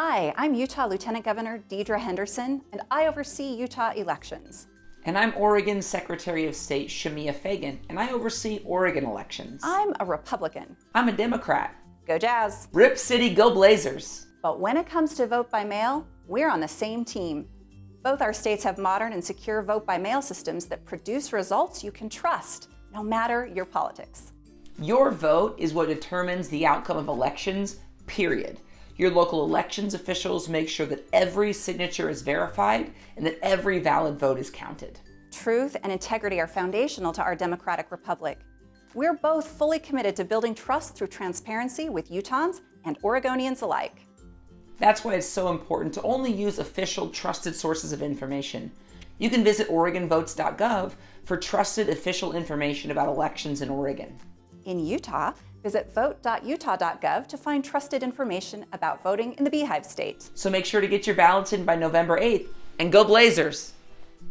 Hi, I'm Utah Lieutenant Governor Deidre Henderson, and I oversee Utah elections. And I'm Oregon Secretary of State Shemia Fagan, and I oversee Oregon elections. I'm a Republican. I'm a Democrat. Go Jazz! Rip City, go Blazers! But when it comes to vote by mail, we're on the same team. Both our states have modern and secure vote by mail systems that produce results you can trust, no matter your politics. Your vote is what determines the outcome of elections, period. Your local elections officials make sure that every signature is verified and that every valid vote is counted. Truth and integrity are foundational to our democratic republic. We're both fully committed to building trust through transparency with Utahns and Oregonians alike. That's why it's so important to only use official, trusted sources of information. You can visit OregonVotes.gov for trusted official information about elections in Oregon. In Utah, visit vote.utah.gov to find trusted information about voting in the Beehive State. So make sure to get your ballots in by November 8th and go Blazers!